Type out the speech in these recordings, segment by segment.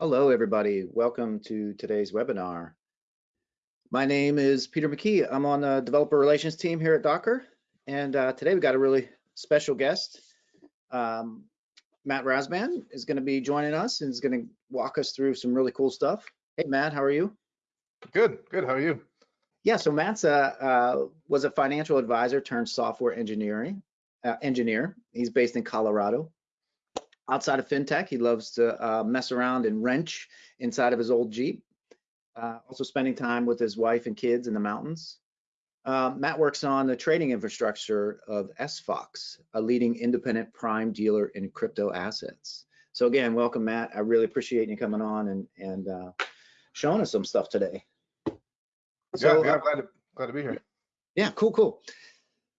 Hello, everybody. Welcome to today's webinar. My name is Peter McKee. I'm on the developer relations team here at Docker. And uh, today we've got a really special guest. Um, Matt Rasband is going to be joining us and is going to walk us through some really cool stuff. Hey, Matt, how are you? Good, good. How are you? Yeah, so Matt's a, uh, was a financial advisor turned software engineering uh, engineer. He's based in Colorado outside of fintech. He loves to uh, mess around and wrench inside of his old Jeep. Uh, also spending time with his wife and kids in the mountains. Uh, Matt works on the trading infrastructure of SFOX, a leading independent prime dealer in crypto assets. So again, welcome, Matt. I really appreciate you coming on and, and uh, showing us some stuff today. So, yeah, yeah, glad to, glad to be here. Yeah, cool, cool.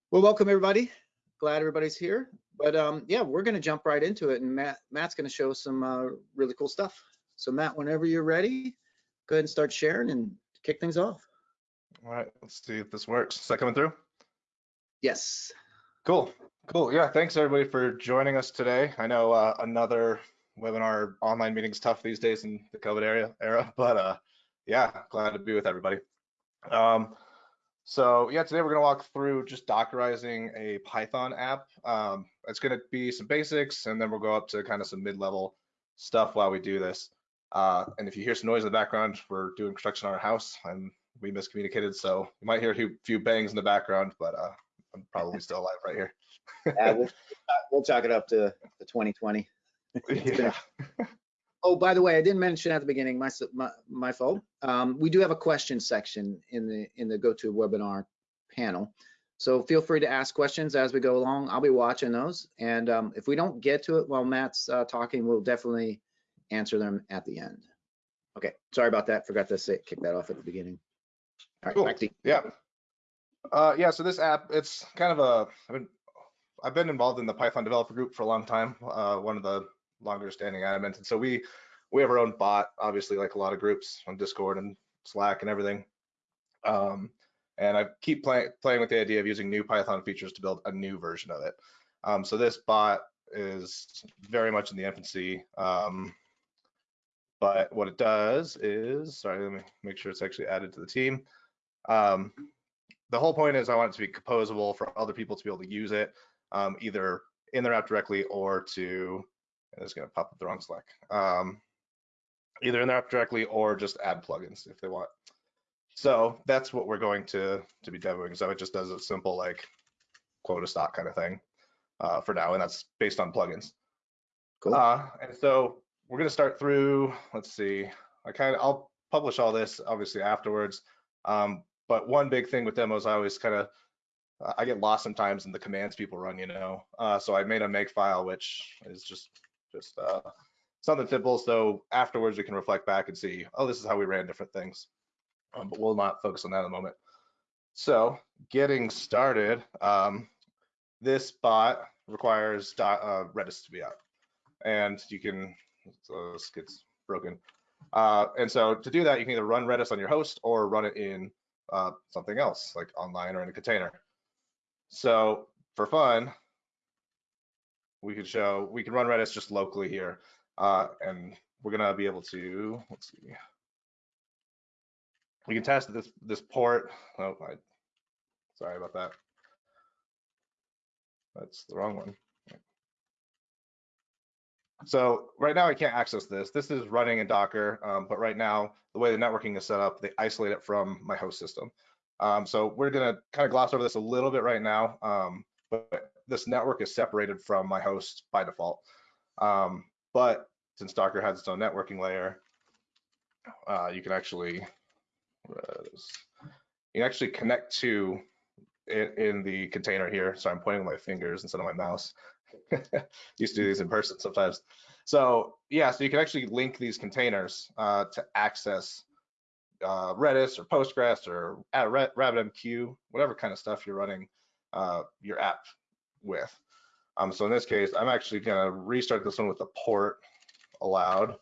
Well, welcome everybody. Glad everybody's here. But um, yeah, we're going to jump right into it, and Matt Matt's going to show some uh, really cool stuff. So Matt, whenever you're ready, go ahead and start sharing and kick things off. All right, let's see if this works. Is that coming through? Yes. Cool, cool. Yeah, thanks everybody for joining us today. I know uh, another webinar online meeting is tough these days in the COVID area era, but uh, yeah, glad to be with everybody. Um, so yeah, today we're going to walk through just Dockerizing a Python app. Um, it's going to be some basics, and then we'll go up to kind of some mid-level stuff while we do this. Uh, and if you hear some noise in the background, we're doing construction on our house, and we miscommunicated, so you might hear a few bangs in the background, but uh, I'm probably still alive right here. yeah, we'll, we'll chalk it up to the 2020. yeah. Oh, by the way, I didn't mention at the beginning, my my, my fault. Um, we do have a question section in the in the GoToWebinar panel. So feel free to ask questions as we go along. I'll be watching those. And um, if we don't get to it while Matt's uh, talking, we'll definitely answer them at the end. Okay, sorry about that. Forgot to say, kick that off at the beginning. All right, cool. back to you. Yeah. Uh, yeah, so this app, it's kind of a, I've been, I've been involved in the Python developer group for a long time. Uh, one of the longer standing admins. And so we we have our own bot, obviously, like a lot of groups on Discord and Slack and everything. Um, and I keep play, playing with the idea of using new Python features to build a new version of it. Um, so this bot is very much in the infancy. Um, but what it does is, sorry, let me make sure it's actually added to the team. Um, the whole point is I want it to be composable for other people to be able to use it, um, either in their app directly or to it's going to pop up the wrong Slack. Um, either in their app directly or just add plugins if they want. So that's what we're going to to be demoing. So it just does a simple like quota stock kind of thing uh, for now, and that's based on plugins. Cool. Uh, and so we're going to start through. Let's see. I kind of I'll publish all this obviously afterwards. Um, but one big thing with demos, I always kind of I get lost sometimes in the commands people run, you know. Uh, so I made a make file, which is just just uh, something simple. So afterwards, we can reflect back and see, oh, this is how we ran different things. Um, but we'll not focus on that in a moment. So getting started, um, this bot requires uh, Redis to be up. And you can, so this gets broken. Uh, and so to do that, you can either run Redis on your host or run it in uh, something else, like online or in a container. So for fun, we could show, we can run Redis just locally here. Uh, and we're gonna be able to, let's see. We can test this this port. Oh, I, sorry about that. That's the wrong one. So right now I can't access this. This is running in Docker, um, but right now the way the networking is set up, they isolate it from my host system. Um, so we're gonna kind of gloss over this a little bit right now, um, but this network is separated from my host by default. Um, but since Docker has its own networking layer, uh, you can actually you actually connect to it in the container here. So I'm pointing with my fingers instead of my mouse. Used to do these in person sometimes. So yeah, so you can actually link these containers uh, to access uh, Redis or Postgres or RabbitMQ, whatever kind of stuff you're running uh, your app with. Um, so in this case, I'm actually gonna restart this one with the port allowed.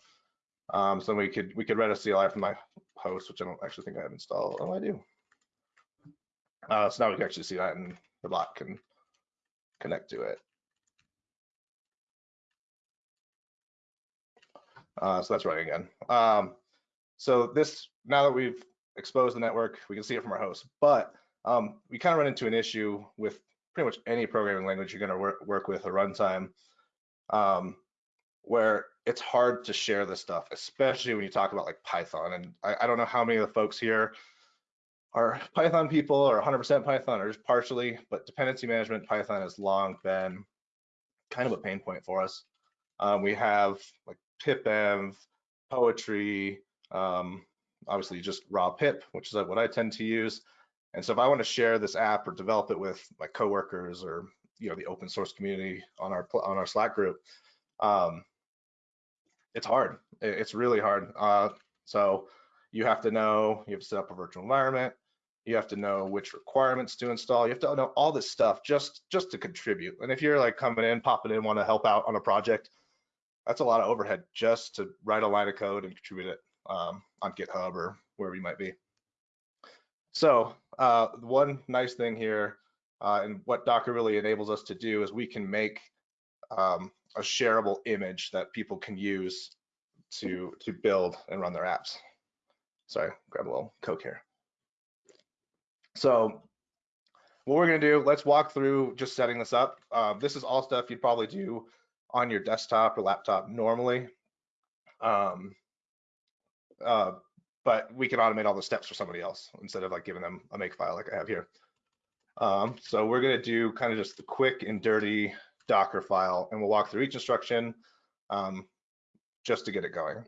Um, so we could we could Redis CLI from my host, which I don't actually think I have installed. Oh, I do. Uh, so now we can actually see that and the bot can connect to it. Uh, so that's running again. Um, so this, now that we've exposed the network, we can see it from our host, but um, we kind of run into an issue with pretty much any programming language you're going to work, work with a runtime, um, where it's hard to share this stuff, especially when you talk about like Python. And I, I don't know how many of the folks here are Python people or 100% Python or just partially, but dependency management Python has long been kind of a pain point for us. Um, we have like pipenv, poetry, um, obviously just raw pip, which is what I tend to use. And so if I want to share this app or develop it with my coworkers or you know the open source community on our on our Slack group, um, it's hard. It's really hard. Uh, so you have to know you have to set up a virtual environment. You have to know which requirements to install. You have to know all this stuff just just to contribute. And if you're like coming in, popping in, want to help out on a project, that's a lot of overhead just to write a line of code and contribute it um, on GitHub or wherever you might be. So uh, one nice thing here, uh, and what Docker really enables us to do is we can make um, a shareable image that people can use to to build and run their apps. Sorry, grab a little Coke here. So what we're gonna do, let's walk through just setting this up. Uh, this is all stuff you'd probably do on your desktop or laptop normally. Um, uh, but we can automate all the steps for somebody else instead of like giving them a make file like I have here. Um, so we're gonna do kind of just the quick and dirty Docker file and we'll walk through each instruction um, just to get it going.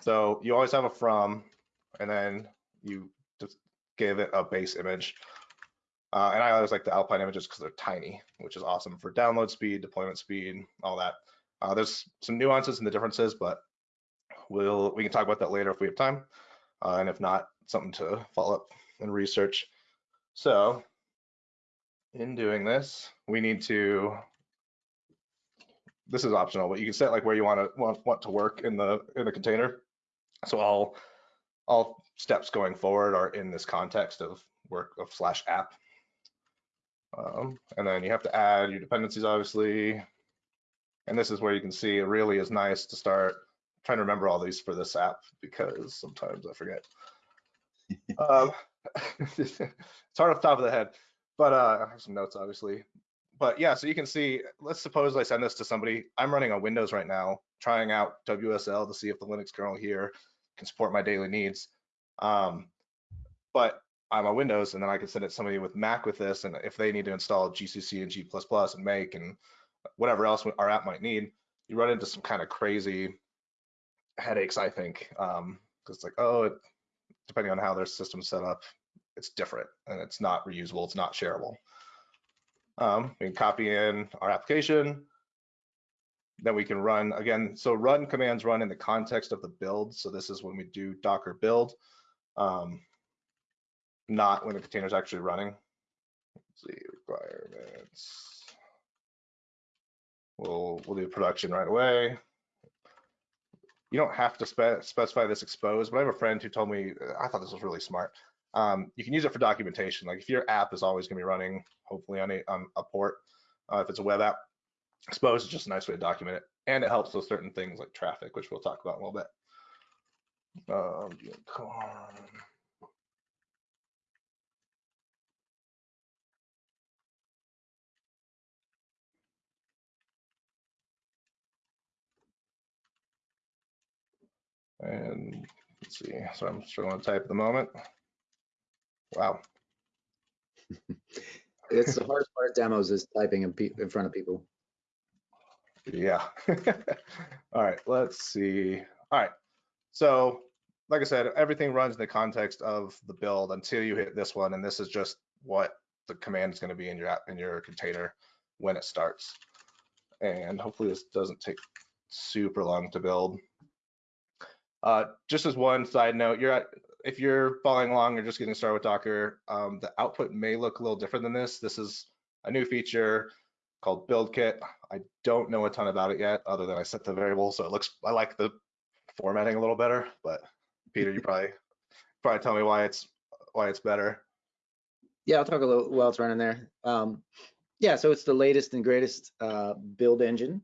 So you always have a from and then you just give it a base image. Uh, and I always like the Alpine images because they're tiny, which is awesome for download speed, deployment speed, all that. Uh, there's some nuances and the differences, but we'll we can talk about that later if we have time uh, and if not, something to follow up and research. So in doing this, we need to, this is optional, but you can set like where you want to want, want to work in the in the container. So all all steps going forward are in this context of work of slash app. Um, and then you have to add your dependencies, obviously. And this is where you can see it really is nice to start trying to remember all these for this app because sometimes I forget. um, it's hard off the top of the head, but uh, I have some notes obviously. But yeah, so you can see, let's suppose I send this to somebody. I'm running on Windows right now, trying out WSL to see if the Linux kernel here can support my daily needs. Um, but I'm on Windows and then I can send it to somebody with Mac with this. And if they need to install GCC and G++ and make and whatever else our app might need, you run into some kind of crazy headaches, I think, because um, it's like, oh, it, depending on how their system's set up, it's different and it's not reusable, it's not shareable. Um, we can copy in our application, then we can run again. So run commands run in the context of the build. So this is when we do Docker build, um, not when the container is actually running. Let's see requirements. We'll we'll do production right away you don't have to spe specify this exposed, but I have a friend who told me, I thought this was really smart. Um, you can use it for documentation. Like if your app is always gonna be running, hopefully on a, on a port, uh, if it's a web app, exposed is just a nice way to document it. And it helps with certain things like Traefik, which we'll talk about in a little bit. Um, And let's see, so I'm struggling to type at the moment. Wow. it's the hardest part of demos is typing in, in front of people. Yeah. All right, let's see. All right, so like I said, everything runs in the context of the build until you hit this one, and this is just what the command is going to be in your app, in your container when it starts. And hopefully this doesn't take super long to build. Uh, just as one side note, you're at, if you're following along or just getting started with Docker, um, the output may look a little different than this. This is a new feature called BuildKit. I don't know a ton about it yet, other than I set the variable, so it looks. I like the formatting a little better. But Peter, you probably probably tell me why it's why it's better. Yeah, I'll talk a little while it's running there. Um, yeah, so it's the latest and greatest uh, build engine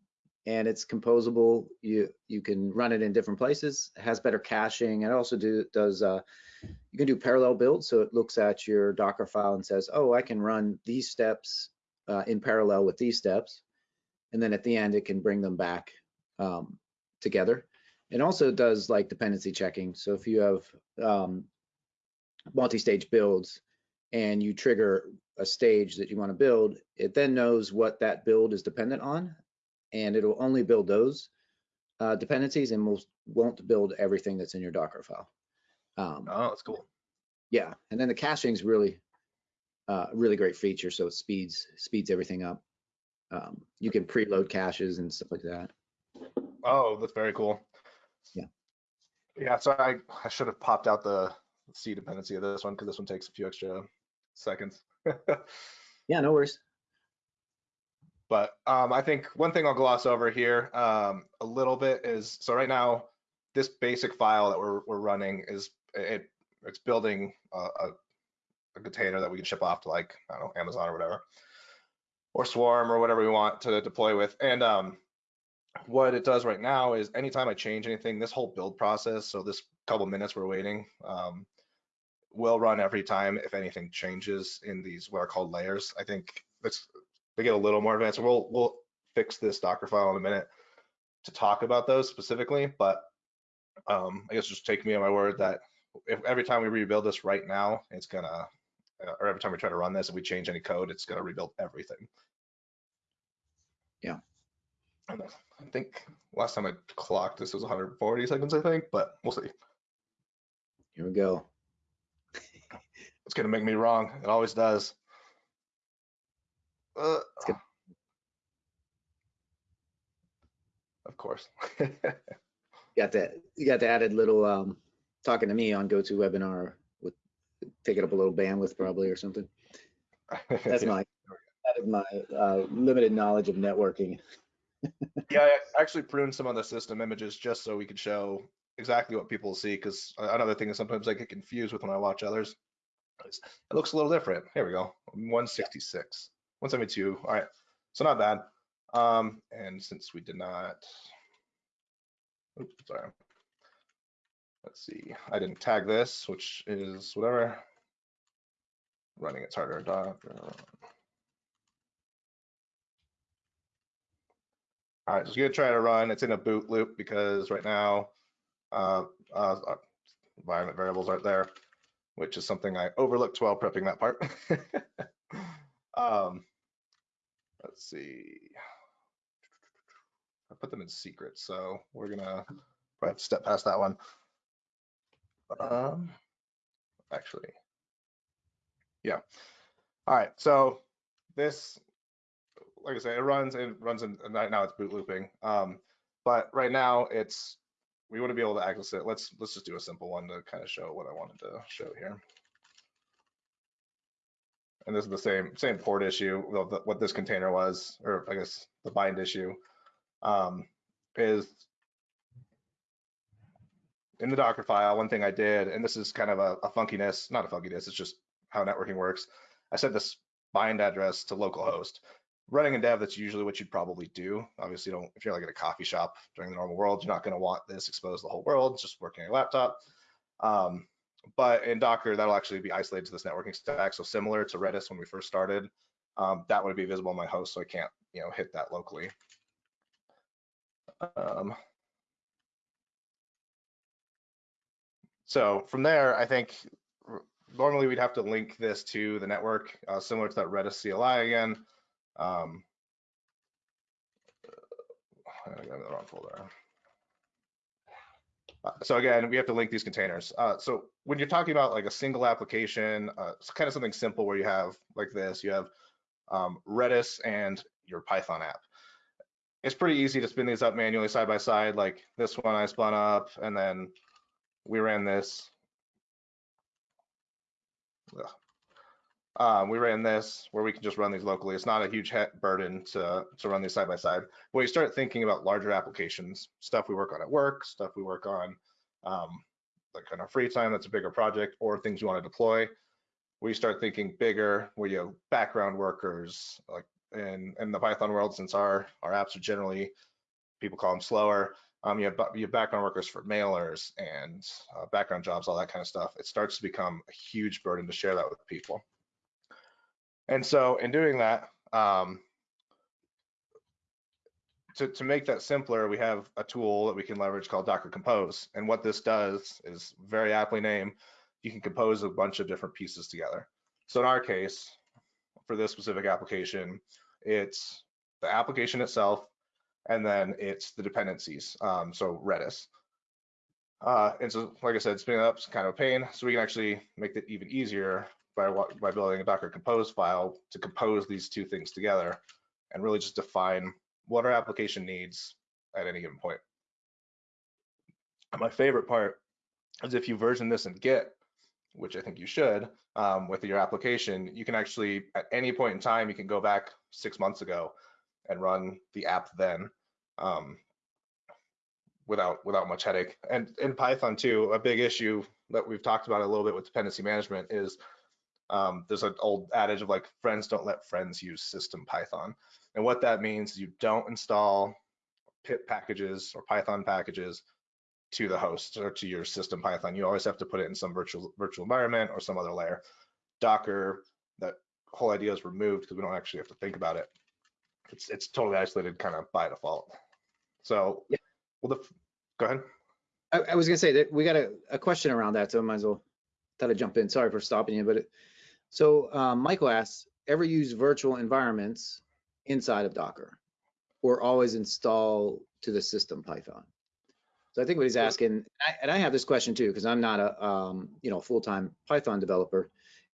and it's composable. You you can run it in different places. It has better caching. It also do does uh, you can do parallel builds. So it looks at your Docker file and says, oh, I can run these steps uh, in parallel with these steps, and then at the end it can bring them back um, together. It also does like dependency checking. So if you have um, multi-stage builds and you trigger a stage that you want to build, it then knows what that build is dependent on, and it'll only build those uh, dependencies and will, won't build everything that's in your Docker file. Um, Oh, that's cool. yeah, and then the caching is really, uh, really great feature. So it speeds speeds everything up. Um, you can preload caches and stuff like that. Oh, that's very cool. Yeah. Yeah, so I, I should have popped out the C dependency of this one because this one takes a few extra seconds. Yeah, no worries. But um, I think one thing I'll gloss over here um, a little bit is so right now this basic file that we're we're running is it it's building a, a, a container that we can ship off to like I don't know Amazon or whatever or Swarm or whatever we want to deploy with. And um, what it does right now is anytime I change anything, this whole build process, so this couple minutes we're waiting, um, will run every time if anything changes in these what are called layers. I think let's they get a little more advanced. We'll we'll fix this Docker file in a minute to talk about those specifically, but um, I guess just take me on my word that if every time we rebuild this right now, it's gonna, uh, or every time we try to run this, if we change any code, it's gonna rebuild everything. Yeah. I think last time I clocked this was 140 seconds, I think, but we'll see. Here we go. It's gonna make me wrong. It always does. Uh, of course. got that you got the added little um talking to me on GoToWebinar with taking up a little bandwidth probably or something. That's my that is my uh, limited knowledge of networking. yeah, I actually pruned some of the system images just so we could show exactly what people see. Because another thing is sometimes I get confused with when I watch others. It looks a little different. Here we go. 166, 172. All right, so not bad. Um, and since we did not, oops, sorry. Let's see. I didn't tag this, which is whatever. Running it's harder. All right, just gonna try to run. It's in a boot loop because right now uh, uh, environment variables aren't there, which is something I overlooked while prepping that part. um, let's see. I put them in secret, so we're gonna probably have to step past that one. Um, actually, yeah. All right, so this like I said, it runs it runs in right now it's boot looping. Um, but right now it's we want to be able to access it. Let's let's just do a simple one to kind of show what I wanted to show here. And this is the same same port issue. What this container was, or I guess the bind issue, um, is in the Docker file. One thing I did, and this is kind of a, a funkiness, not a funkiness, it's just how networking works. I set this bind address to localhost running in dev, that's usually what you'd probably do. Obviously, don't if you're like at a coffee shop during the normal world, you're not going to want this exposed to the whole world. Just working on your laptop. Um, but in Docker, that'll actually be isolated to this networking stack. So similar to Redis when we first started, um, that would be visible on my host, so I can't you know hit that locally. Um, so from there, I think normally we'd have to link this to the network, uh, similar to that Redis CLI again. Um, I got the wrong folder. Uh, so again, we have to link these containers. Uh, so when you're talking about like a single application, uh, it's kind of something simple where you have like this, you have um, Redis and your Python app. It's pretty easy to spin these up manually side by side. Like this one I spun up and then we ran this. Ugh, um, we ran this where we can just run these locally. It's not a huge burden to, to run these side by side. When you start thinking about larger applications, stuff we work on at work, stuff we work on um, like kind of free time, that's a bigger project, or things you want to deploy, we start thinking bigger, where you have background workers, like in, in the Python world, since our, our apps are generally people call them slower. Um, you have you have background workers for mailers and uh, background jobs, all that kind of stuff. It starts to become a huge burden to share that with people. And so in doing that, um, to, to make that simpler, we have a tool that we can leverage called Docker Compose. And what this does is very aptly named, you can compose a bunch of different pieces together. So in our case, for this specific application, it's the application itself, and then it's the dependencies, um, so Redis. Uh, and so, like I said, spinning up is kind of a pain. So we can actually make it even easier by, by building a Docker Compose file to compose these two things together and really just define what our application needs at any given point. My favorite part is if you version this in Git, which I think you should, um, with your application, you can actually, at any point in time, you can go back six months ago and run the app then um, without without much headache. And in Python too, a big issue that we've talked about a little bit with dependency management is um, there's an old adage of like friends don't let friends use system Python. And what that means is you don't install pip packages or Python packages to the host or to your system Python. You always have to put it in some virtual virtual environment or some other layer. Docker, that whole idea is removed because we don't actually have to think about it. It's it's totally isolated kind of by default. So, yeah. well, the, go ahead. I, I, was gonna say that we got a, a question around that, so I might as well thought I'd jump in. Sorry for stopping you, but it, so um, Michael asks, ever use virtual environments inside of Docker or always install to the system Python? So I think what he's asking, and I, and I have this question too, because I'm not a um, you know full-time Python developer,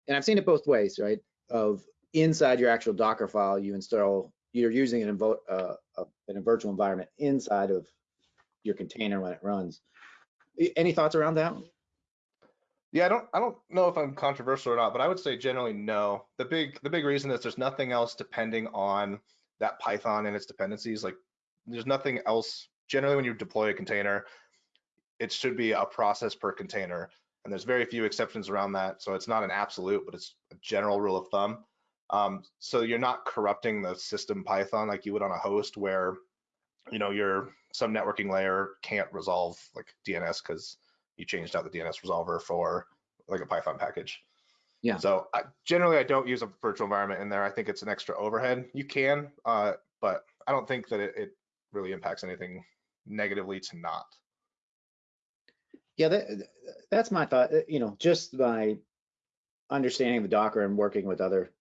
and I've seen it both ways, right? Of inside your actual Docker file, you install, you're using it in, uh, in a virtual environment inside of your container when it runs. Any thoughts around that? Yeah, I don't I don't know if I'm controversial or not, but I would say generally no. The big the big reason is there's nothing else depending on that Python and its dependencies. Like there's nothing else generally when you deploy a container, it should be a process per container. And there's very few exceptions around that. So it's not an absolute, but it's a general rule of thumb. Um, so you're not corrupting the system Python like you would on a host where, you know, your some networking layer can't resolve like DNS because you changed out the DNS resolver for like a Python package. Yeah. So I, generally, I don't use a virtual environment in there. I think it's an extra overhead. You can, uh, but I don't think that it, it really impacts anything negatively to not. Yeah, that, that's my thought. Uh, you know, just by understanding the Docker and working with other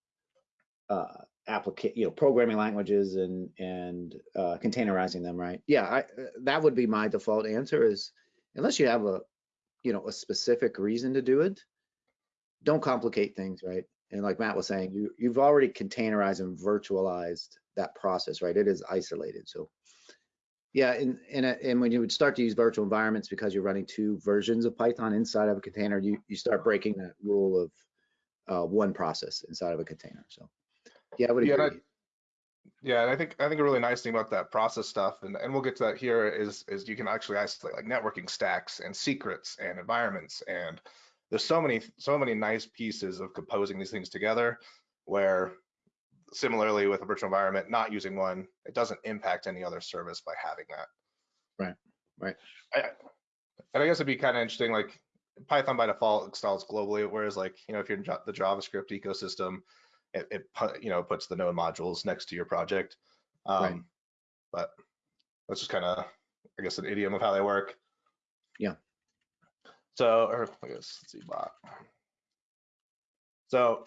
uh, application, you know, programming languages and and uh, containerizing them, right? Yeah, I, that would be my default answer. Is unless you have a, you know, a specific reason to do it, don't complicate things, right? And like Matt was saying, you you've already containerized and virtualized that process, right? It is isolated, so yeah, and and and when you would start to use virtual environments because you're running two versions of Python inside of a container, you you start breaking that rule of uh, one process inside of a container. So yeah, I would agree. Yeah, yeah, and I think I think a really nice thing about that process stuff, and, and we'll get to that here, is is you can actually isolate like networking stacks and secrets and environments, and there's so many so many nice pieces of composing these things together where similarly with a virtual environment, not using one, it doesn't impact any other service by having that. Right, right. I, and I guess it'd be kind of interesting, like Python by default installs globally, whereas like, you know, if you're in the JavaScript ecosystem, it, it you know, puts the node modules next to your project. Um, right. But that's just kind of, I guess, an idiom of how they work. Yeah. So, or I guess, let's see, bot. So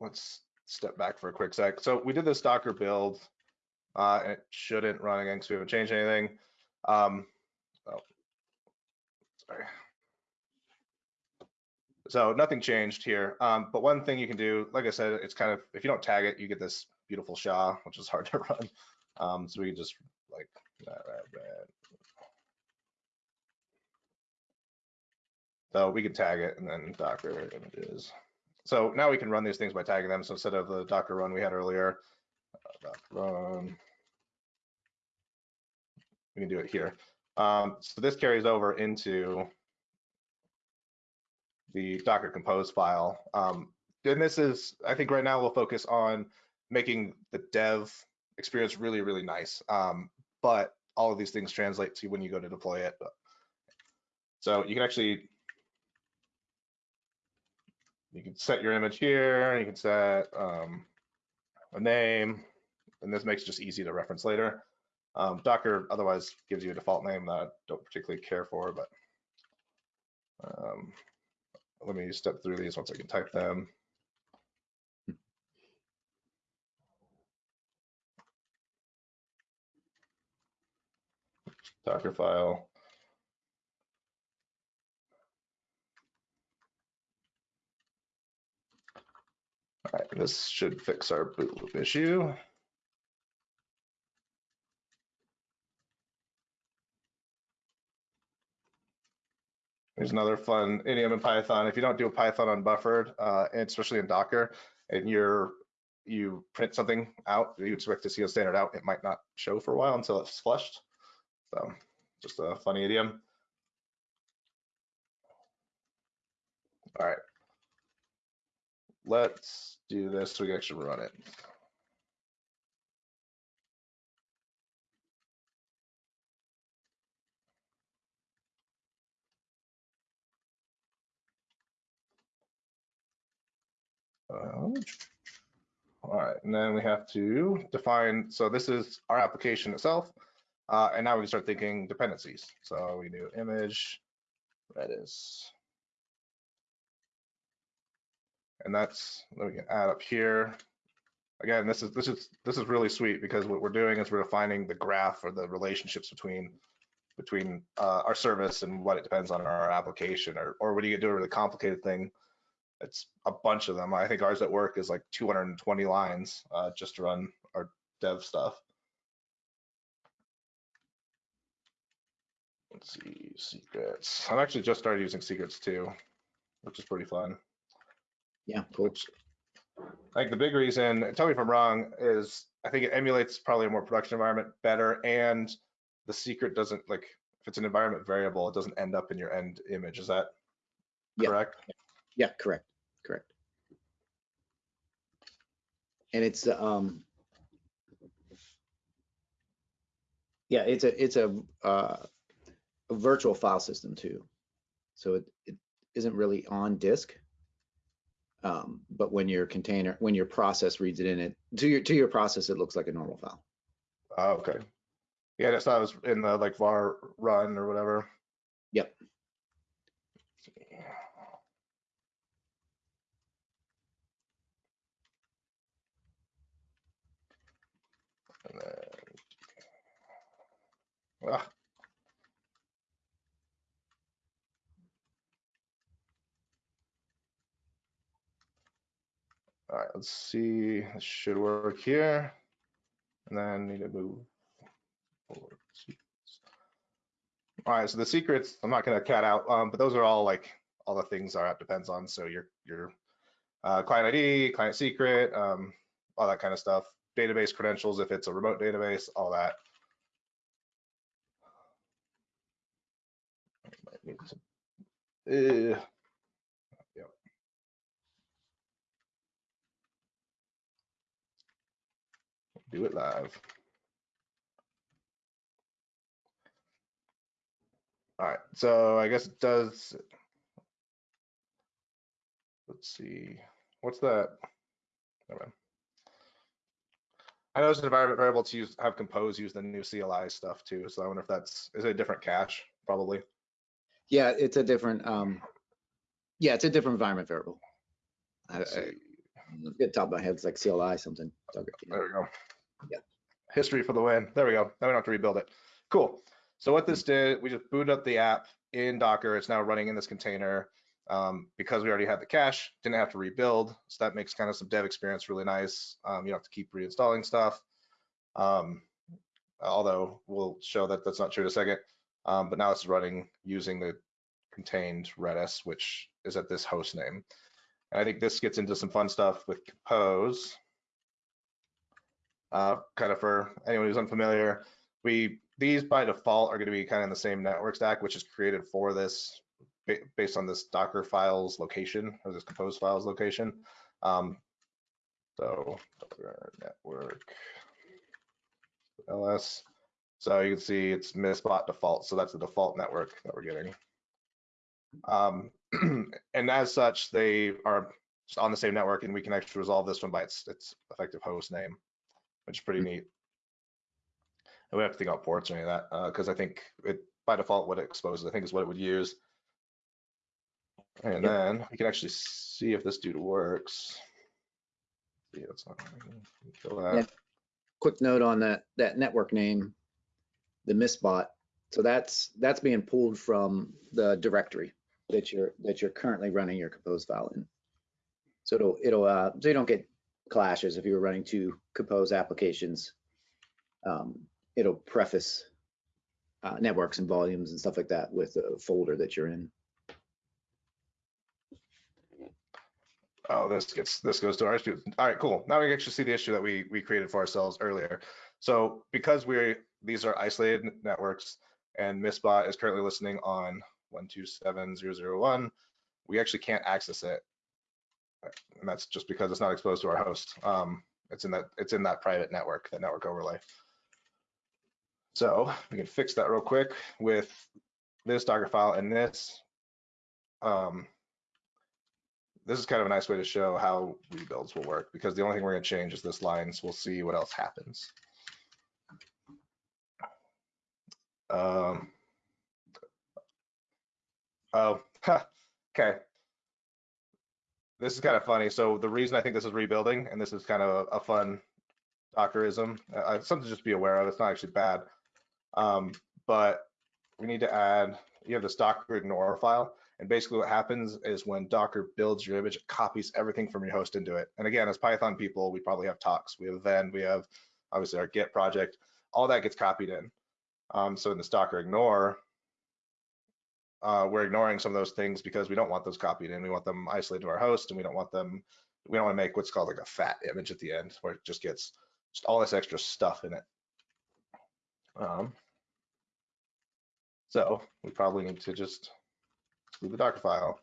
let's step back for a quick sec. So we did this Docker build, uh, and it shouldn't run again because we haven't changed anything. Um, oh, sorry. So nothing changed here. Um, but one thing you can do, like I said, it's kind of, if you don't tag it, you get this beautiful SHA, which is hard to run. Um, so we can just like, so we can tag it and then Docker images. So now we can run these things by tagging them. So instead of the Docker run we had earlier, uh, run, we can do it here. Um, so this carries over into the Docker compose file. Um, and this is, I think right now we'll focus on making the dev experience really, really nice. Um, but all of these things translate to when you go to deploy it. So you can actually you can set your image here. You can set um, a name, and this makes it just easy to reference later. Um, Docker otherwise gives you a default name that I don't particularly care for, but um, let me step through these once I can type them. Docker file. All right, this should fix our boot loop issue. There's another fun idiom in Python. If you don't do a Python unbuffered, uh, and especially in Docker, and you're you print something out, you expect to see a standard out, it might not show for a while until it's flushed. So just a funny idiom. All right. Let's do this so we can actually run it. All right, and then we have to define, so this is our application itself. Uh, and now we can start thinking dependencies. So we do image, Redis. And that's, then we can add up here. Again, this is this is this is really sweet because what we're doing is we're defining the graph or the relationships between between uh, our service and what it depends on our application. Or or when you to a really complicated thing, it's a bunch of them. I think ours at work is like 220 lines uh, just to run our dev stuff. Let's see, secrets. I've actually just started using secrets too, which is pretty fun. Yeah, cool. I think the big reason, tell me if I'm wrong, is I think it emulates probably a more production environment better and the secret doesn't like, if it's an environment variable, it doesn't end up in your end image. Is that correct? Yeah. correct? Yeah, correct, correct. And it's, um, yeah, it's a, it's a, uh, a virtual file system too. So it, it isn't really on disk. Um, but when your container, when your process reads it in it, to your, to your process, it looks like a normal file. Oh, okay. Yeah, thought it was in the like var run or whatever. Yep. Ah, All right, let's see. This should work here. And then need to move forward. All right, so the secrets, I'm not gonna cat out, um, but those are all like all the things our app depends on. So your your uh, client ID, client secret, um, all that kind of stuff. Database credentials if it's a remote database, all that. Do it live. All right, so I guess it does. Let's see, what's that? I know it's an environment variable to use, have compose use the new CLI stuff too. So I wonder if that's, is it a different cache? Probably. Yeah, it's a different, um, yeah, it's a different environment variable. I, I, the top of my head, it's like CLI something. There we go. Yeah. History for the win. There we go. Now we don't have to rebuild it. Cool. So what this did, we just booted up the app in Docker. It's now running in this container. Um, because we already had the cache, didn't have to rebuild. So that makes kind of some dev experience really nice. Um, you don't have to keep reinstalling stuff. Um, although we'll show that that's not true in a second. Um, but now it's running using the contained Redis, which is at this host name. And I think this gets into some fun stuff with compose. Uh, kind of for anyone who's unfamiliar, we these by default are going to be kind of in the same network stack, which is created for this based on this Docker files location or this compose files location. Um, so Docker network ls. So you can see it's misbot default. So that's the default network that we're getting. Um, and as such, they are on the same network and we can actually resolve this one by its, its effective host name, which is pretty Hmm. neat. And we don't have to think about ports or any of that because I think it by default what it exposes, I think is what it would use. And Yep. then we can actually see if this dude works. See, that's not, kill that. Yeah. Quick note on that, that network name, the misbot. So that's, that's being pulled from the directory that you're, that you're currently running your compose file in. So it'll, it'll, uh, so you don't get clashes if you were running two compose applications. Um, it'll preface uh, networks and volumes and stuff like that with the folder that you're in. Oh, this gets this goes to our issue. All right, cool. Now we actually see the issue that we we created for ourselves earlier. So because we're these are isolated networks and Misbot is currently listening on 127.0.0.1, we actually can't access it. And that's just because it's not exposed to our host. Um, it's in that it's in that private network, that network overlay. So we can fix that real quick with this Docker file and this. Um, this is kind of a nice way to show how rebuilds will work because the only thing we're going to change is this line, so we'll see what else happens. Um, oh, okay. This is kind of funny. So the reason I think this is rebuilding, and this is kind of a, a fun Dockerism, uh, something to just be aware of. It's not actually bad, um, but we need to add. You have this Docker ignore file. And basically what happens is when Docker builds your image, it copies everything from your host into it. And again, as Python people, we probably have tox. We have then, we have obviously our Git project, all that gets copied in. Um, so in this Docker ignore, uh, we're ignoring some of those things because we don't want those copied in. We want them isolated to our host and we don't want them, we don't want to make what's called like a fat image at the end where it just gets just all this extra stuff in it. Um, so we probably need to just exclude the Docker file.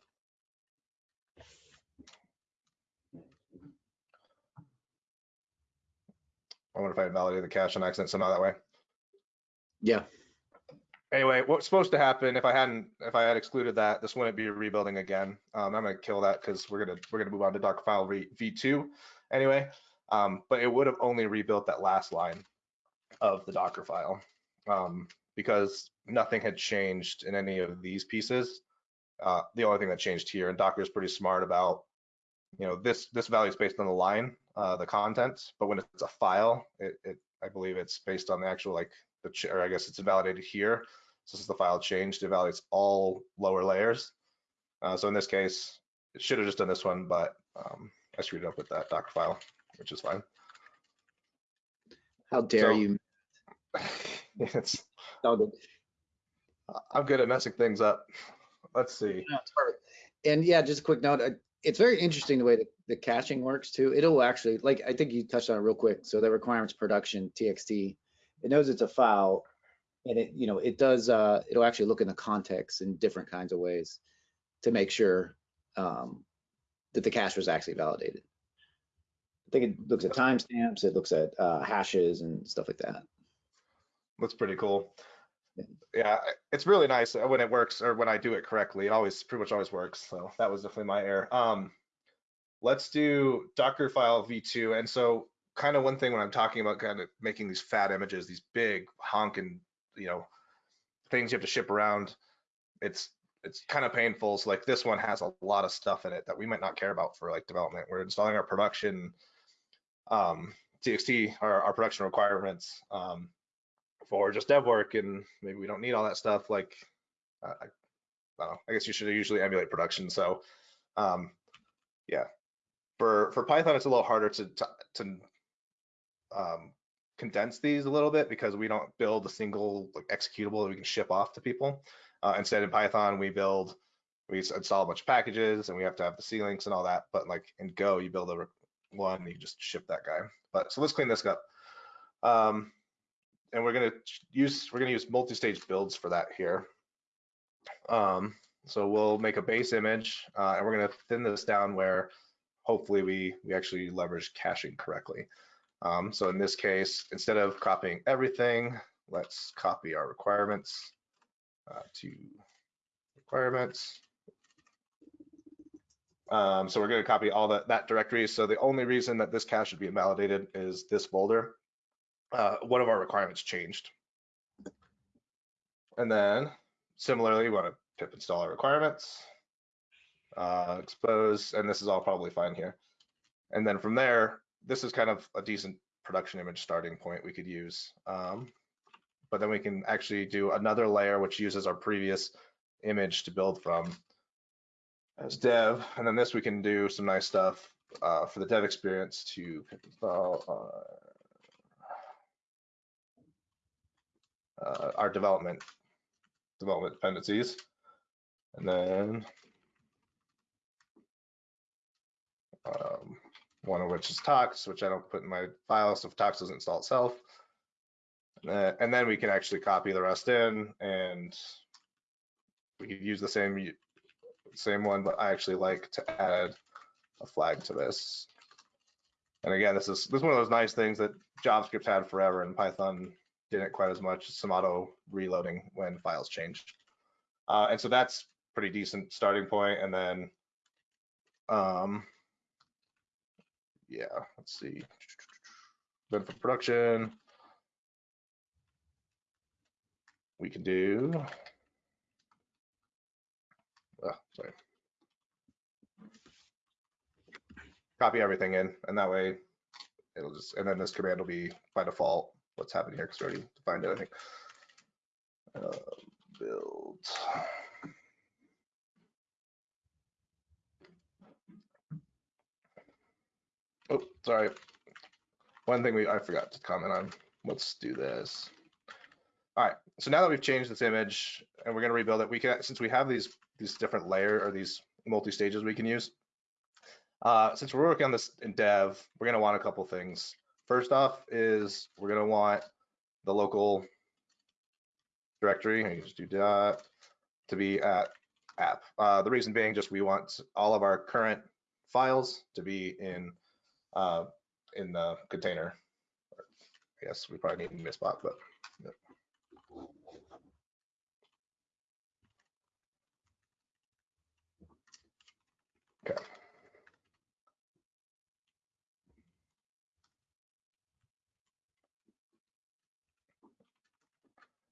I wonder if I invalidated the cache on accident somehow that way. Yeah, Anyway, what's supposed to happen if I hadn't, if I had excluded that, this wouldn't be rebuilding again. Um, I'm gonna kill that because we're gonna, we're gonna move on to Docker file v, v2 anyway. Um, but it would have only rebuilt that last line of the Docker file um, because nothing had changed in any of these pieces. Uh, the only thing that changed here, and Docker is pretty smart about, you know, this this value is based on the line, uh, the contents, but when it's a file, it, it I believe it's based on the actual like the or I guess it's invalidated here. So since the file changed, it validates all lower layers. Uh, so in this case, it should have just done this one, but um, I screwed it up with that Docker file, which is fine. how dare So- you? it's the- I'm good at messing things up. Let's see. No. And yeah, just a quick note, uh, it's very interesting the way that the caching works too. It'll actually, like, I think you touched on it real quick. So the requirements production TXT, it knows it's a file and it, you know, it does, uh, it'll actually look in the context in different kinds of ways to make sure um, that the cache was actually validated. I think it looks at timestamps, it looks at uh, hashes and stuff like that. That's pretty cool. Yeah. Yeah, it's really nice when it works or when I do it correctly. It always pretty much always works. So that was definitely my error. Um, let's do Docker file v2. And so kind of one thing when I'm talking about kind of making these fat images, these big honking, you know, things you have to ship around, it's it's kind of painful. So like this one has a lot of stuff in it that we might not care about for like development. We're installing our production um, TXT, our, our production requirements um, for just dev work, and maybe we don't need all that stuff. Like, uh, I, I don't know. I guess you should usually emulate production. So, um, yeah, for for Python, it's a little harder to to, to um, condense these a little bit because we don't build a single like, executable that we can ship off to people. Uh, instead, in Python, we build we install a bunch of packages and we have to have the C links and all that. But like in Go, you build a one, you just ship that guy. But so let's clean this up. Um, and we're gonna use we're gonna use multi-stage builds for that here. Um, so we'll make a base image uh, and we're gonna thin this down where hopefully we we actually leverage caching correctly. Um, so in this case, instead of copying everything, let's copy our requirements uh, to requirements. Um, so we're going to copy all that, that directory. So the only reason that this cache should be invalidated is this folder. Uh, one of our requirements changed. And then similarly, we want to pip install our requirements, uh, expose, and this is all probably fine here. And then from there, this is kind of a decent production image starting point we could use. Um, but then we can actually do another layer which uses our previous image to build from as dev. And then this we can do some nice stuff uh, for the dev experience to uh, uh, our development development dependencies. And then um, one of which is tox, which I don't put in my file, so if tox doesn't install itself. Uh, and then we can actually copy the rest in and we could use the same same one, but I actually like to add a flag to this. And again, this is this is one of those nice things that JavaScript had forever and Python didn't quite as much, some auto reloading when files changed. Uh, and so that's pretty decent starting point. And then, um, yeah, let's see. Then for production, we can do, oh, sorry. Copy everything in, and that way it'll just, and then this command will be by default what's happening here because we already defined it, I think. Uh, build. Oh, sorry. One thing we I forgot to comment on. Let's do this. All right. So now that we've changed this image and we're going to rebuild it, we can since we have these these different layer or these multi stages we can use. Uh, since we're working on this in dev, we're going to want a couple things. First off is we're going to want the local directory. You just do that to be at app. Uh, the reason being just we want all of our current files to be in uh, in the container. I guess we probably need a spot, but. Yeah. Okay.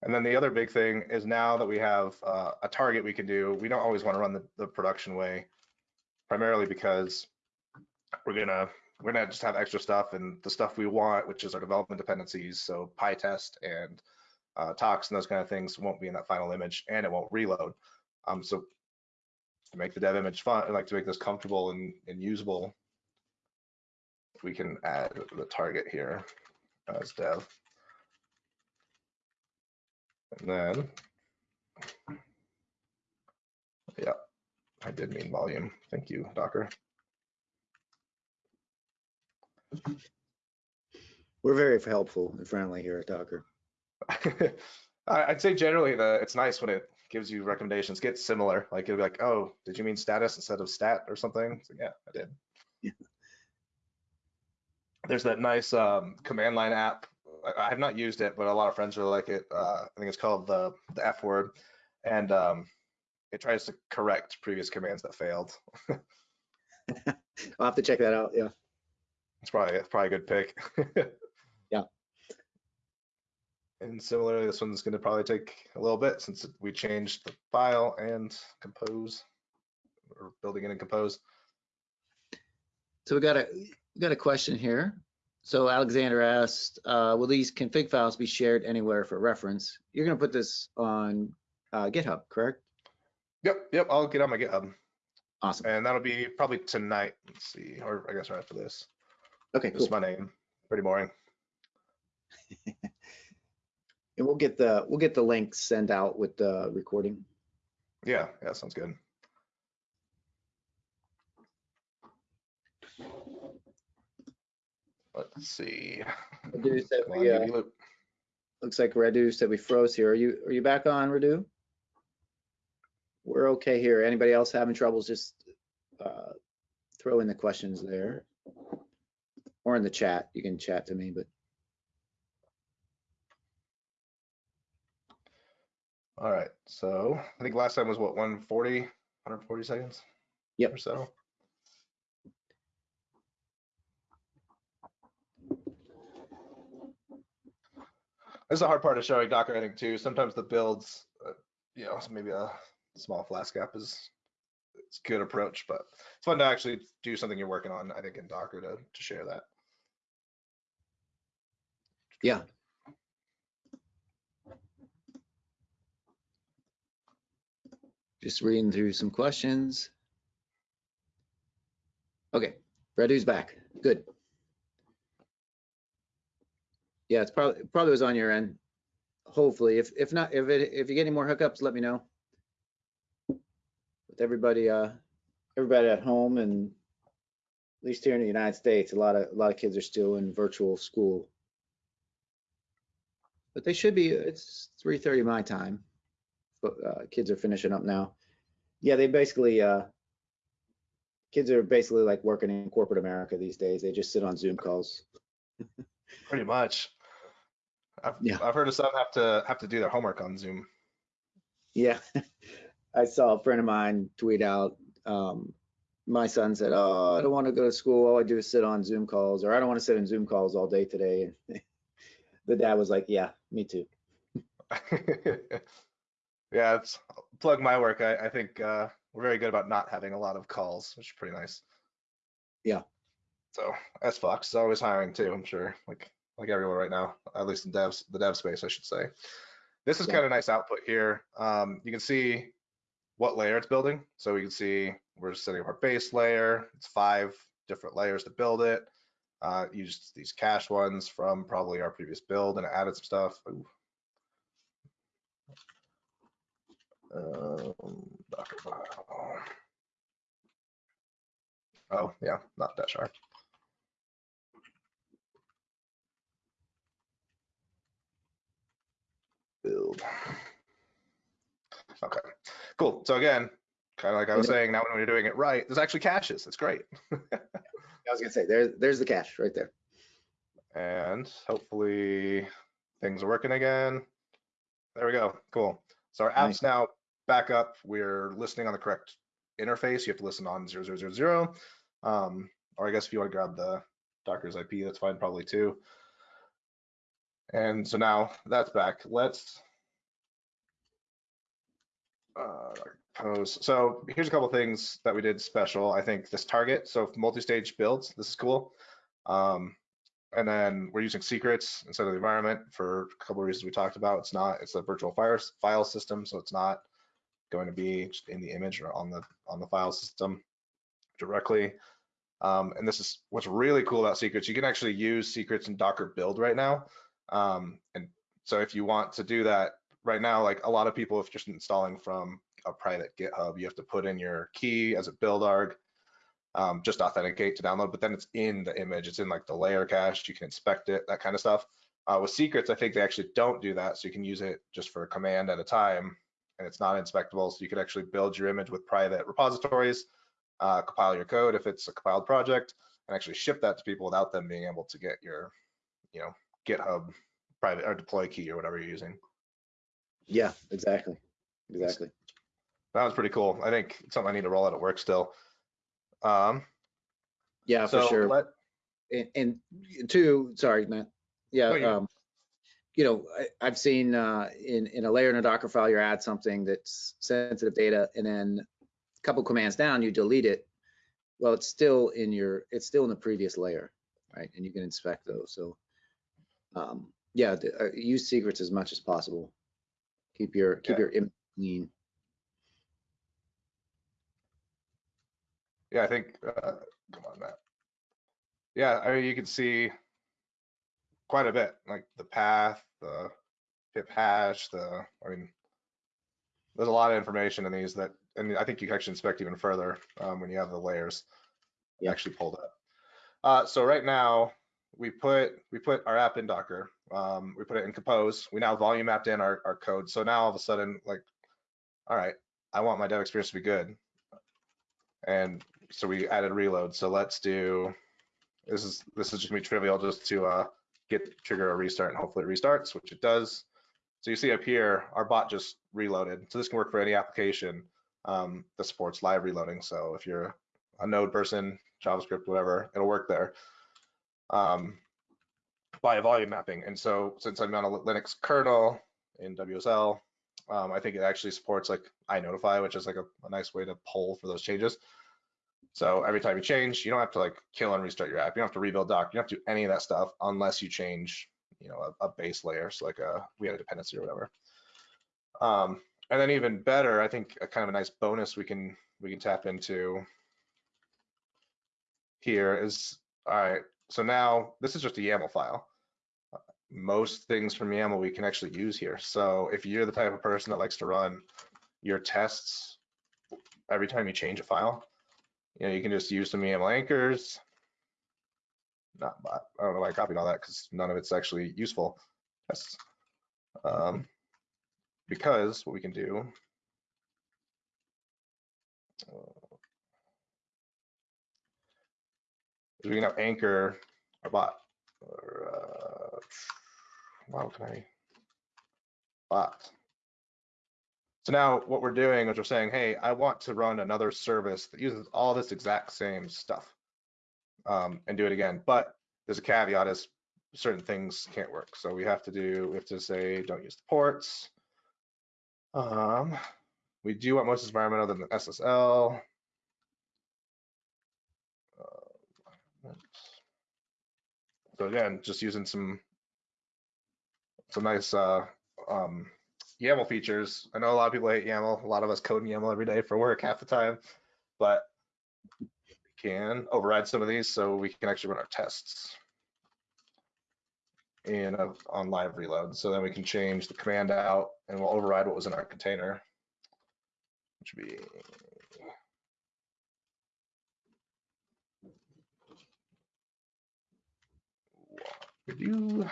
And then the other big thing is now that we have uh, a target we can do, we don't always want to run the, the production way, primarily because we're gonna we're gonna just have extra stuff and the stuff we want, which is our development dependencies, so PyTest and uh, Tox and those kind of things won't be in that final image and it won't reload. Um, so to make the dev image fun, like to make this comfortable and, and usable, we can add the target here as dev. And then, yeah, I did mean volume. Thank you, Docker. We're very helpful and friendly here at Docker. I'd say generally the it's nice when it gives you recommendations, get similar. Like it'll be like, oh, did you mean status instead of stat or something? So, yeah, I did. Yeah. There's that nice um, command line app. I, I have not used it, but a lot of friends really like it. Uh, I think it's called the the F word, and um, it tries to correct previous commands that failed. I'll have to check that out. Yeah. It's probably it's probably a good pick. Yeah. And similarly, this one's going to probably take a little bit since we changed the file and compose or building it in compose. So we got a we got a question here. So Alexander asked, uh, will these config files be shared anywhere for reference? You're going to put this on uh, GitHub, correct? Yep, yep. I'll get on my GitHub, Awesome. and that'll be probably tonight. Let's see, or I guess right after this. Okay, This is my name. Pretty boring. And we'll get the we'll get the link sent out with the recording. Yeah, yeah, sounds good. Let's see. Radu said Come on, uh, looks like Radu said we froze here. Are you are you back on, Radu? We're okay here. Anybody else having troubles? Just uh, throw in the questions there, or in the chat. You can chat to me, but All right, so I think last time was what, 140, 140 seconds? Yep. Or so. This is the hard part of showing Docker, I think, too. Sometimes the builds, uh, you know, maybe a small flask app is it's a good approach, but it's fun to actually do something you're working on, I think, in Docker to, to share that. Yeah. Just reading through some questions. Okay, Radu's back. Good. Yeah, it's probably probably was on your end. Hopefully, if if not, if it if you get any more hookups, let me know. With everybody, uh, everybody at home and at least here in the United States, a lot of a lot of kids are still in virtual school. But they should be. It's 3:30 my time. But uh, kids are finishing up now. Yeah, they basically uh, kids are basically like working in corporate America these days. They just sit on Zoom calls. Pretty much. I've, Yeah. I've heard of some have to have to do their homework on Zoom. Yeah, I saw a friend of mine tweet out. Um, my son said, "Oh, I don't want to go to school. All I do is sit on Zoom calls, or I don't want to sit in Zoom calls all day today." And the dad was like, "Yeah, me too." yeah, it's plug my work. I, I think uh, we're very good about not having a lot of calls, which is pretty nice. Yeah. So S Fox is always hiring too, I'm sure, like like everyone right now, at least in devs, the dev space, I should say. This is Yeah. kind of nice output here. Um, you can see what layer it's building. So we can see we're setting up our base layer. It's five different layers to build it. Uh, used these cache ones from probably our previous build and added some stuff. Ooh. Um, Oh, yeah, not that sharp. Build. Okay, cool. So again, kind of like I was saying, now when you're doing it right, there's actually caches. It's great. I was gonna say, there's there's the cache right there. And hopefully things are working again. There we go. Cool. So our app's Nice. now back up. We're listening on the correct interface. You have to listen on 0000. Um, or I guess if you want to grab the Docker's IP, that's fine probably too. And so now that's back. Let's uh, pose. So here's a couple things that we did special. I think this target. So multi-stage builds. This is cool. Um, and then we're using secrets instead of the environment for a couple of reasons we talked about. It's not, it's a virtual fire, file system, so it's not going to be in the image or on the on the file system directly. Um, and this is what's really cool about secrets. You can actually use secrets in Docker build right now. Um, and so if you want to do that right now, like a lot of people, if you're just installing from a private GitHub, you have to put in your key as a build arg um, just authenticate to download, but then it's in the image, it's in like the layer cache, you can inspect it, that kind of stuff. Uh, with secrets, I think they actually don't do that, so you can use it just for a command at a time, and it's not inspectable, so you could actually build your image with private repositories, uh, compile your code if it's a compiled project, and actually ship that to people without them being able to get your, you know, GitHub private or deploy key or whatever you're using. Yeah, exactly, exactly. That was pretty cool. I think it's something I need to roll out at work still. Um, Yeah, so for sure. let, and, and two, sorry, Matt. Yeah, you- um, you know, I, I've seen uh, in in a layer in a Docker file, you add something that's sensitive data, and then a couple commands down, you delete it. Well, it's still in your, it's still in the previous layer, right? And you can inspect those. So, um, yeah, uh, use secrets as much as possible. Keep your keep Yeah. your image clean. Yeah, I think, uh, come on, Matt. Yeah, I mean, you can see quite a bit, like the path, the pip hash, the, I mean, there's a lot of information in these that, and I think you can actually inspect even further um, when you have the layers Yeah. actually pulled up. Uh, so right now, we put we put our app in Docker. Um, we put it in Compose. We now volume mapped in our, our code. So now all of a sudden, like, all right, I want my dev experience to be good. And so we added reload. So let's do this is this is just gonna be trivial just to uh, get trigger a restart and hopefully it restarts, which it does. So you see up here, our bot just reloaded. So this can work for any application um, that supports live reloading. So if you're a node person, JavaScript, whatever, it'll work there um, by a volume mapping. And so since I'm on a Linux kernel in WSL, um, I think it actually supports like iNotify, which is like a, a nice way to pull for those changes. So every time you change, you don't have to like kill and restart your app. You don't have to rebuild doc. You don't have to do any of that stuff unless you change, you know, a, a base layer. So like a we had a dependency or whatever. Um, and then even better, I think a kind of a nice bonus we can we can tap into here is all right. So now this is just a YAML file. Most things from YAML we can actually use here. So if you're the type of person that likes to run your tests every time you change a file, you know, you can just use some YAML anchors. Not. I don't know why I copied all that because none of it's actually useful. Yes. Um, because what we can do uh, is we can now anchor our bot. Or, uh, wow, can I? Bot. So now what we're doing is we're saying, hey, I want to run another service that uses all this exact same stuff um, and do it again. But there's a caveat is certain things can't work. So we have to do, we have to say, don't use the ports. Um, we do want most environment other than SSL. So again, just using some some nice uh, um, YAML features. I know a lot of people hate YAML. A lot of us code in YAML every day for work half the time, but we can override some of these so we can actually run our tests in a, on live reload. So then we can change the command out and we'll override what was in our container, which would be review.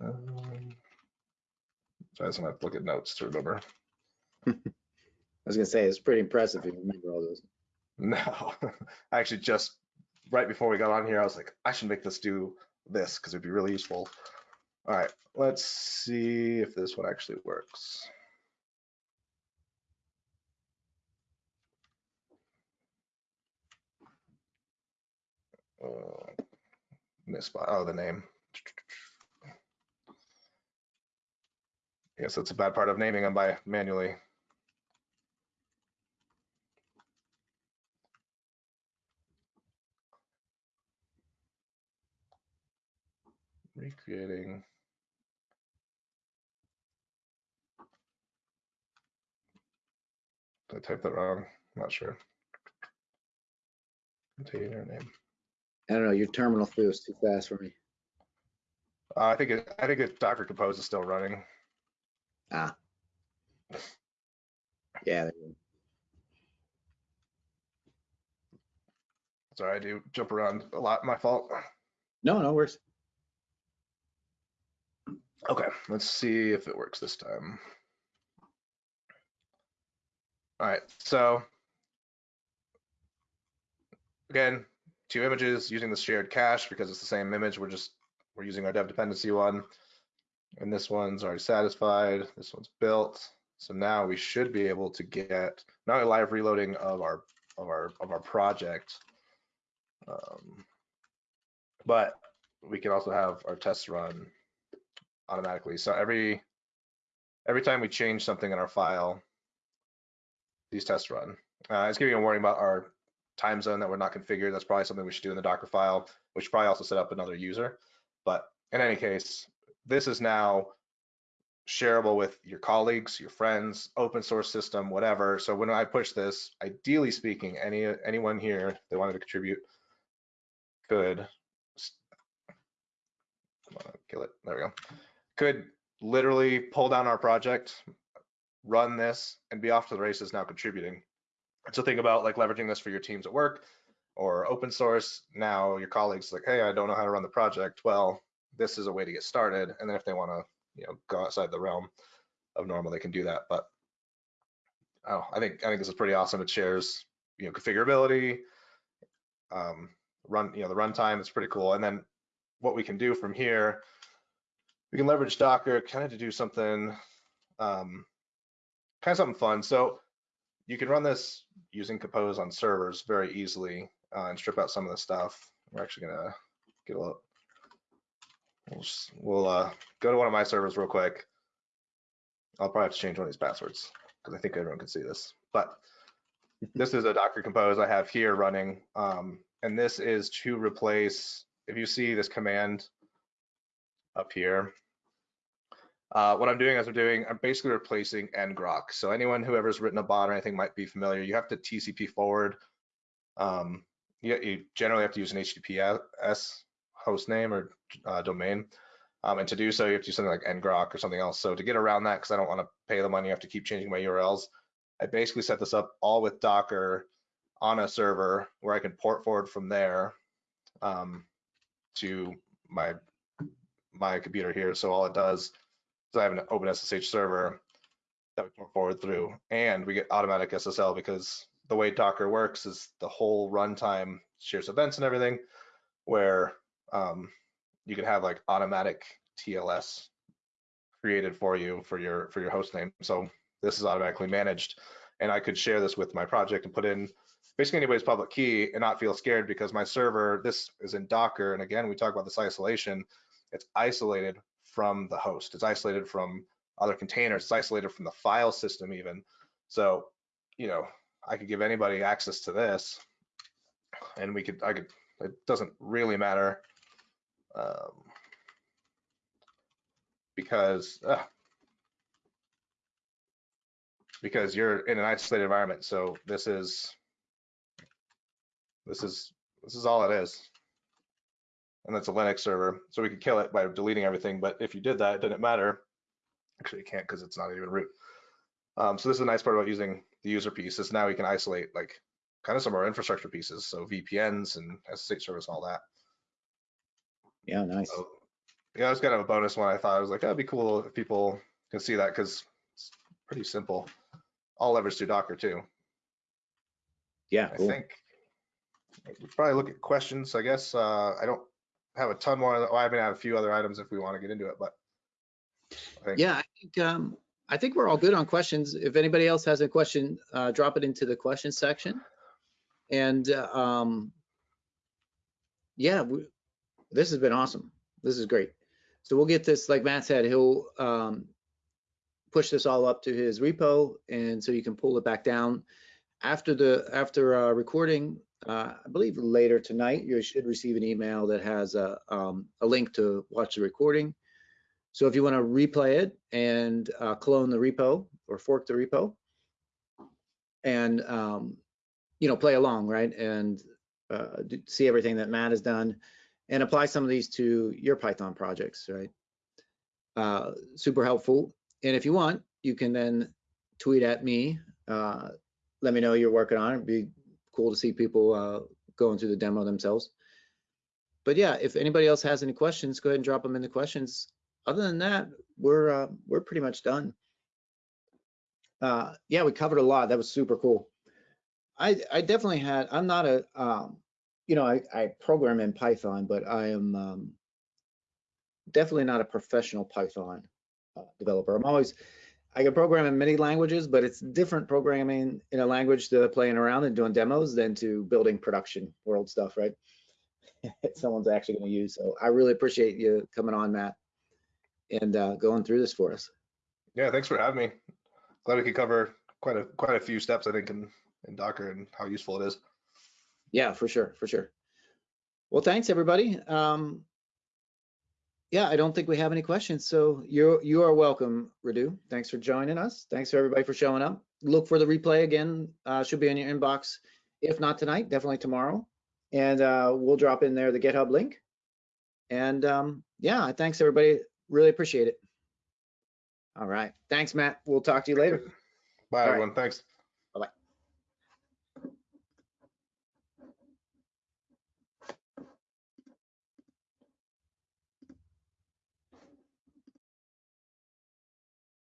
Um, so I just have to look at notes to remember. I was gonna say, it's pretty impressive if you remember all those. No, I actually just right before we got on here, I was like, I should make this do this because it'd be really useful. All right, let's see if this one actually works. Uh, miss oh the name. Yes, that's a bad part of naming them by manually. Recreating. Did I type that wrong? I'm not sure. Container name. I don't know, your terminal feels too fast for me. Uh, I think it, I think it, Docker Compose is still running. Ah. Yeah. Sorry, I do jump around a lot. My fault. no, no worries. Okay, let's see if it works this time. All right, so again, two images using the shared cache because it's the same image. We're just we're using our dev dependency one, and this one's already satisfied. This one's built. So now we should be able to get not only live reloading of our of our of our project, um, but we can also have our tests run automatically. So every every time we change something in our file, these tests run. Uh, it's giving a warning about our time zone that we're not configured. That's probably something we should do in the Docker file. Should probably also set up another user. But in any case, this is now shareable with your colleagues, your friends, open source system, whatever. So when I push this, ideally speaking, any anyone here that wanted to contribute could kill it. There we go. Could literally pull down our project, run this, and be off to the races now contributing. So think about like leveraging this for your teams at work or open source. Now your colleagues like, hey, I don't know how to run the project. Well, this is a way to get started. And then if they want to, you know, go outside the realm of normal, they can do that. But oh, I think I think this is pretty awesome. It shares, you know, configurability, um, run, you know, the runtime It's pretty cool. And then what we can do from here, we can leverage Docker kind of to do something, um, kind of something fun. So you can run this using Compose on servers very easily uh, and strip out some of the stuff. We're actually gonna get a little, we'll, just, we'll uh, go to one of my servers real quick. I'll probably have to change one of these passwords because I think everyone can see this. But this is a Docker Compose I have here running. Um, and this is to replace, if you see this command up here, uh, what I'm doing is I'm doing, I'm basically replacing ngrok. So anyone who ever's written a bot or anything might be familiar. You have to TCP forward. Um, you, you generally have to use an HTTPS host name or uh, domain. Um, and to do so, you have to do something like ngrok or something else. So to get around that, because I don't want to pay the money, I have to keep changing my URLs. I basically set this up all with Docker on a server where I can port forward from there um, to my my computer here. So all it does is I have an open SSH server that we port forward through, and we get automatic SSL because the way Docker works is the whole runtime shares events and everything, where um, you can have like automatic TLS created for you for your for your host name. So this is automatically managed, and I could share this with my project and put in basically anybody's public key and not feel scared because my server, this is in Docker. And again, we talk about this isolation. It's isolated from the host. It's isolated from other containers. It's isolated from the file system even. So, you know, I could give anybody access to this and we could, I could, it doesn't really matter um, because, uh, because you're in an isolated environment. So this is, this is this is all it is. And that's a Linux server. So we could kill it by deleting everything. But if you did that, it didn't matter. Actually, you can't because it's not even root. Um, so this is a nice part about using the user piece is now we can isolate like kind of some of our infrastructure pieces. So VPNs and SSH service and all that. Yeah, nice. So, yeah, it was kind of a bonus one. I thought I was like, that'd be cool if people can see that because it's pretty simple. All leverage through Docker too. Yeah, cool. I think we probably look at questions, I guess. Uh, I don't have a ton more. Well, I mean, have a few other items if we want to get into it, but. I think- Yeah, I think, um, I think we're all good on questions. If anybody else has a question, uh, drop it into the question section. And, uh, um, yeah, we, this has been awesome. This is great. So we'll get this, like Matt said, he'll, um, push this all up to his repo and so you can pull it back down. After the, after, uh, recording, uh, I believe later tonight, you should receive an email that has a, um, a link to watch the recording. So if you want to replay it and uh, clone the repo or fork the repo and, um, you know, play along, right? And uh, see everything that Matt has done and apply some of these to your Python projects, right? Uh, super helpful. And if you want, you can then tweet at me. Uh, let me know you're working on it. It'd be cool to see people uh, going through the demo themselves. But yeah, if anybody else has any questions, go ahead and drop them in the questions. Other than that, we're uh, we're pretty much done. Uh, yeah, we covered a lot. That was super cool. I I definitely had. I'm not a um, you know I, I program in Python, but I am um, definitely not a professional Python uh, developer. I'm always I can program in many languages, but it's different programming in a language to playing around and doing demos than to building production world stuff, right? Someone's actually going to use. So I really appreciate you coming on, Matt, and uh, going through this for us. Yeah, thanks for having me. Glad we could cover quite a quite a few steps, I think, in, in Docker and how useful it is. Yeah, for sure, for sure. Well, thanks everybody. Um, yeah, I don't think we have any questions. So you're you are welcome, Radu. Thanks for joining us. Thanks for everybody for showing up. Look for the replay again. Uh, should be in your inbox. If not tonight, definitely tomorrow. And uh, we'll drop in there the GitHub link. And um, yeah, thanks everybody. Really appreciate it. All right. Thanks, Matt. We'll talk to you later. Bye, All right. everyone. Thanks.